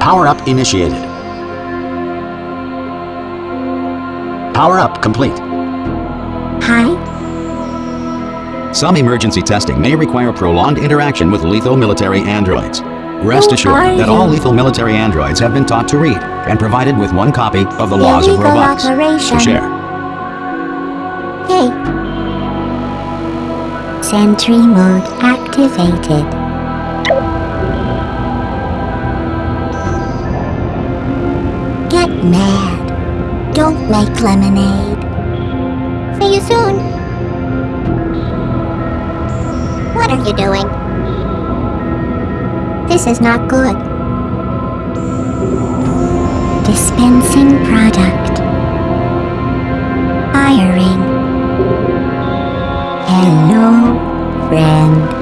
Power-up initiated. Power-up complete. Hi. Some emergency testing may require prolonged interaction with lethal military androids. Rest Who assured are that all lethal military androids have been taught to read and provided with one copy of the laws of robotics operation. to share. Hey. Sentry mode activated. Get mad. Don't make lemonade. See you soon. What are you doing? This is not good. Dispensing product. Hiring. Hello, friend.